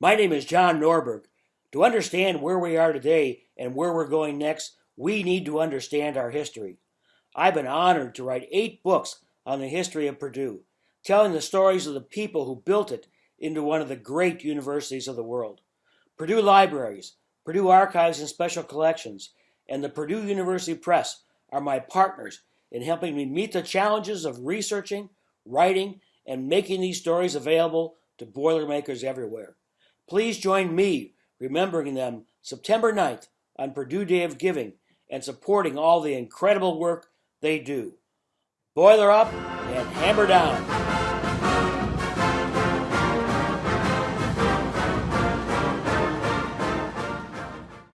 My name is John Norberg. To understand where we are today and where we're going next, we need to understand our history. I've been honored to write eight books on the history of Purdue, telling the stories of the people who built it into one of the great universities of the world. Purdue Libraries, Purdue Archives and Special Collections, and the Purdue University Press are my partners in helping me meet the challenges of researching, writing, and making these stories available to Boilermakers everywhere. Please join me remembering them September 9th on Purdue Day of Giving and supporting all the incredible work they do. Boiler up and hammer down.